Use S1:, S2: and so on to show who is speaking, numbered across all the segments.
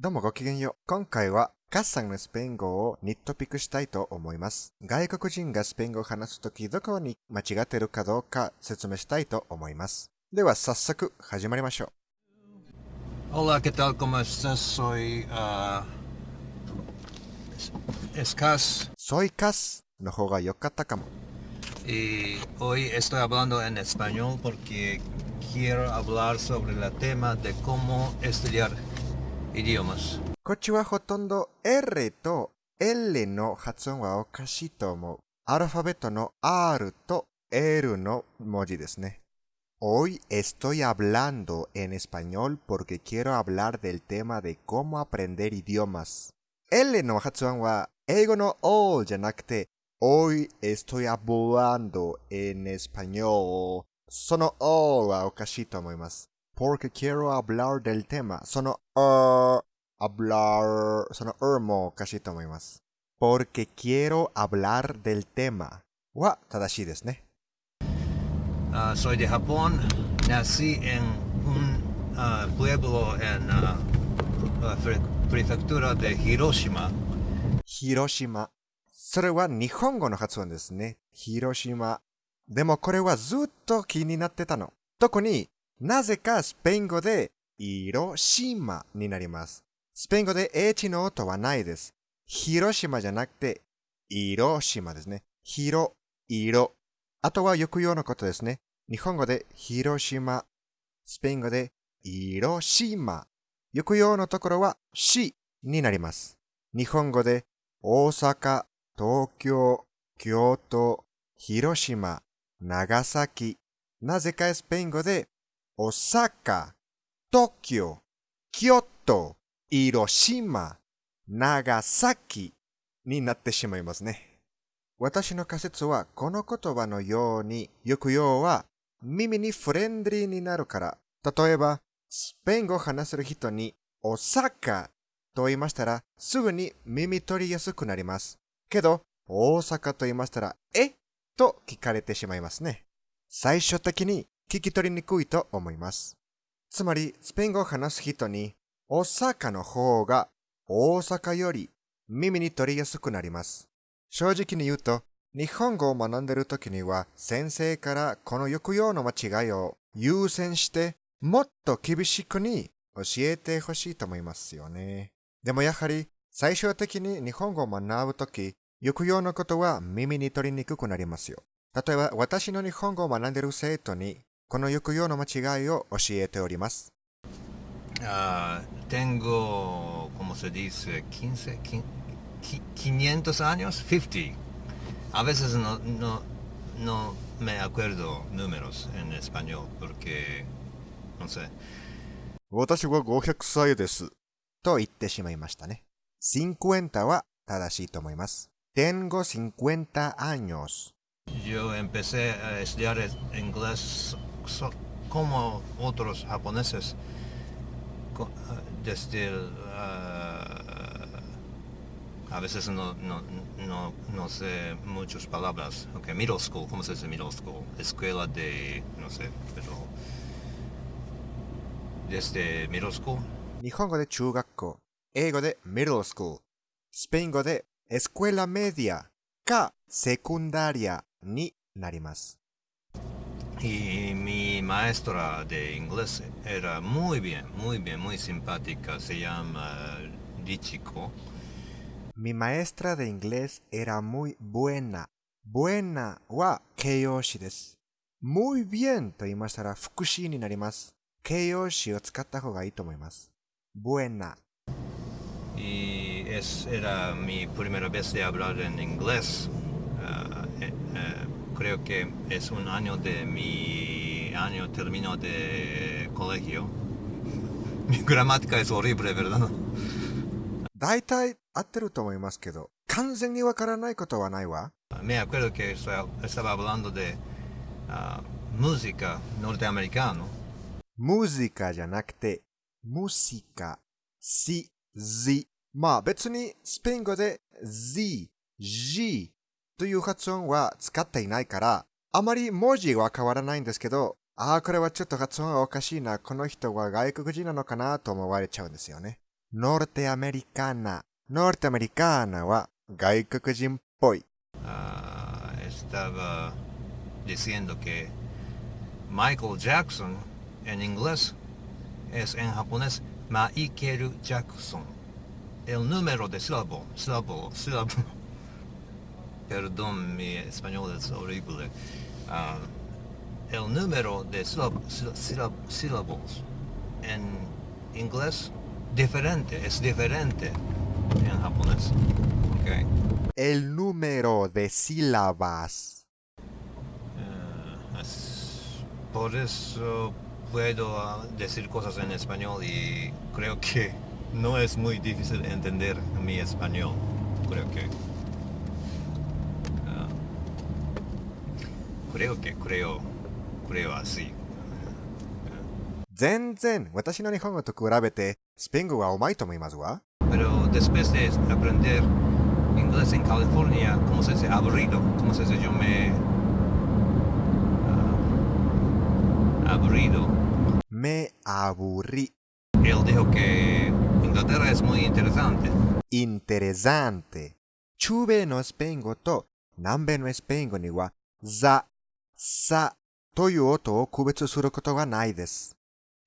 S1: どうもごきげんよう。今回は、カッサンのスペイン語をニットピックしたいと思います。外国人がスペイン語を話すとき、どこに間違ってるかどうか説明したいと思います。では、早速、始まりましょ
S2: Hola, ¿qué tal? ¿Cómo estás? Soy ah, Es-
S1: イカスの方が良かったかも。
S2: y hoy estoy hablando en español porque quiero hablar sobre el tema de cómo estudiar idiomas.
S1: こっちはほとんど R と L の発音はおかしいと思う。アルファベットの R と L の文字ですね。Hoy estoy hablando en español porque quiero hablar del tema de cómo aprender idiomas. L の発音は英語の O じゃなくて Hoy estoy hablando en español. その O はおかしいと思います。Porque quiero hablar del tema. その er, hablar, その er もおかしいと思います。porque quiero hablar del tema は正しいですね。
S2: Ah, soy de Japón. Nací en un ah, pueblo en ah, pre- prefectura de Hiroshima.
S1: 広島。それは日本語の発音ですね。広島。でもこれはずっと気になってたの。特になぜかスペイン語で広島になります。スペイン語で H の音はないです。広島じゃなくて、広島ですね。広、色。あとは抑揚のことですね。日本語で広島。スペイン語で広島。抑揚のところはしになります。日本語で大阪、東京、京都、広島、長崎。なぜかスペイン語で大阪、東京、京都、広島、長崎になってしまいますね。私の仮説はこの言葉のように抑揚は耳にフレンドリーになるから。例えば、スペイン語を話せる人に大阪と言いましたらすぐに耳取りやすくなります。けど、大阪と言いましたら、え？と聞かれてしまいますね。最終的に聞き取りにくいと思います。つまり、スペイン語を話す人に、大阪の方が大阪より耳に取りやすくなります。正直に言うと、日本語を学んでいる時には先生からこの抑揚の間違いを優先してもっと厳しくに教えてほしいと思いますよね。でもやはり最終的に日本語を学ぶとき、抑揚のことは耳に取りにくくなりますよ。例えば私の日本語を学んでいる生徒にこの抑揚の間違いを教えております。
S2: ああ天狗コモセディス金世紀500年アニオス50アベセスのののメアクエルドヌメロスエンスパニョーブルケ
S1: 私は500歳です。と言ってしまいましたね。50は正しいと思います。Tengo 50 años。
S2: so- como otros japoneses co- ah, desde el, ah, a veces no, no, no, no sé muchas palabras. Okay, middle school, ¿cómo se dice middle school? Escuela de, no sé, pero desde middle school.
S1: 日本語で中学校、英語で middle school、スペイン語で escuela media か secundaria になります。
S2: Y mi maestra de inglés era muy bien, muy bien, muy simpática. Se llama Richiko.
S1: Mi maestra de inglés era muy buena. buena は形容詞です。muy bien と言いましたら副詞になります。形容詞を使った方がいいと思います。buena。
S2: Y es, era mi primera vez de hablar en inglés. Ah, eh, eh, creo que es un año de mi año término de colegio. Mi gramática es horrible, ¿verdad?
S1: 大体合ってると思いますけど、完全にわからないことはないわ。
S2: Me acuerdo que esta- estaba hablando de ah, música norteamericana.
S1: ムジカじゃなくて、ムシカ、シ、ズ。まあ別にスペイン語で Z、G という発音は使っていないから、あまり文字は変わらないんですけど、ああ、これはちょっと発音がおかしいな、この人は外国人なのかなと思われちゃうんですよね。norteamericana。norteamericana は外国人っぽい。
S2: Ah, estaba diciendo que Michael Jackson en inglés es en japonés Michael Jackson. El número de sílabo, sílabo, sílabo. Perdón, mi español es horrible. Ah, el número de sílab- sílab- sílab- sílabos en inglés diferente, es diferente en japonés. Okay.
S1: El número de sílabas.
S2: Eh, es- por eso puedo ah, decir cosas en español y creo que no es muy difícil entender mi español. Creo que. Creo que creo, creo así.
S1: 全然私の日本語と比べてスペイン語はうまいと思いますわ。
S2: Pero después de aprender inglés en California, ¿cómo se dice? Aburrido. ¿Cómo se dice? Yo me... ah, aburrido.
S1: me aburrí.
S2: Él dijo que Inglaterra es muy interesante.
S1: interesante. 中米のスペイン語と南米のスペイン語には、ザ、サという音を区別することはないです。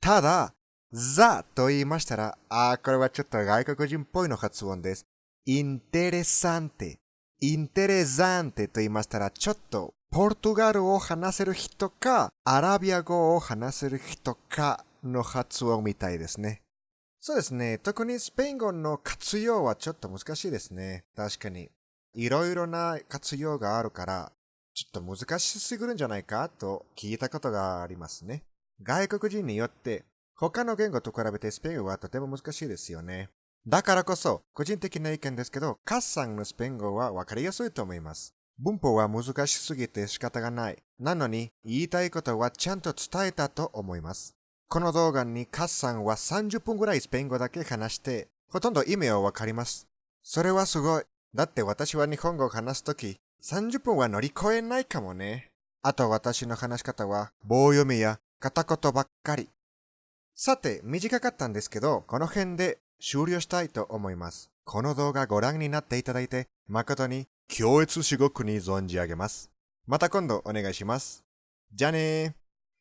S1: ただ、ザと言いましたら、あー、これはちょっと外国人っぽいの発音です。interesante。interesante と言いましたら、ちょっとポルトガルを話せる人か、アラビア語を話せる人かの発音みたいですね。そうですね。特にスペイン語の活用はちょっと難しいですね。確かに。いろいろな活用があるから、ちょっと難しすぎるんじゃないかと聞いたことがありますね。外国人によって他の言語と比べてスペイン語はとても難しいですよね。だからこそ、個人的な意見ですけど、カッさんのスペイン語はわかりやすいと思います。文法は難しすぎて仕方がない。なのに、言いたいことはちゃんと伝えたと思います。この動画にカッさんは30分ぐらいスペイン語だけ話して、ほとんど意味はわかります。それはすごい。だって私は日本語を話すとき、30分は乗り越えないかもね。あと私の話し方は棒読みや片言ばっかり。さて、短かったんですけど、この辺で終了したいと思います。この動画ご覧になっていただいて、誠に強烈至極に存じ上げます。また今度お願いします。じゃあねー。